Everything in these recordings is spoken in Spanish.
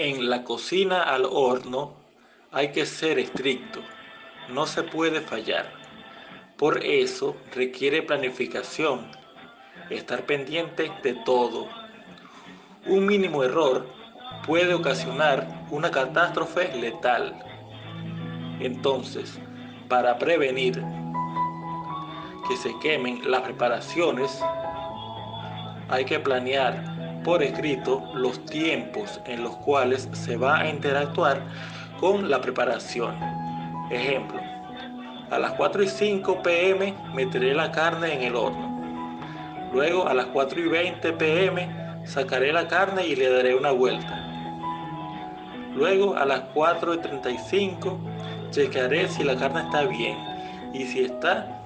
En la cocina al horno hay que ser estricto, no se puede fallar. Por eso requiere planificación, estar pendiente de todo. Un mínimo error puede ocasionar una catástrofe letal. Entonces, para prevenir que se quemen las preparaciones, hay que planear por escrito los tiempos en los cuales se va a interactuar con la preparación. Ejemplo, a las 4 y 5 pm meteré la carne en el horno. Luego a las 4 y 20 pm sacaré la carne y le daré una vuelta. Luego a las 4 y 35 chequearé si la carne está bien y si está,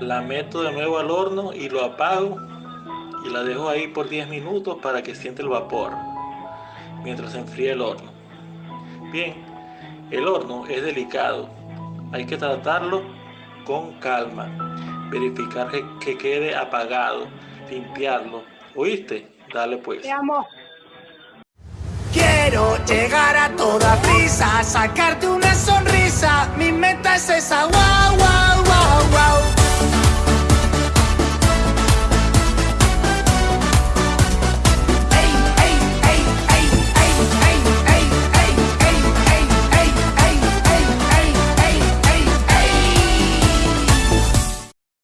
la meto de nuevo al horno y lo apago y la dejo ahí por 10 minutos para que siente el vapor mientras se enfría el horno. Bien, el horno es delicado, hay que tratarlo con calma, verificar que, quede apagado, limpiarlo. ¿Oíste? Dale pues. Te amo. Quiero llegar a toda prisa, sacarte una sonrisa, mi meta es esa guagua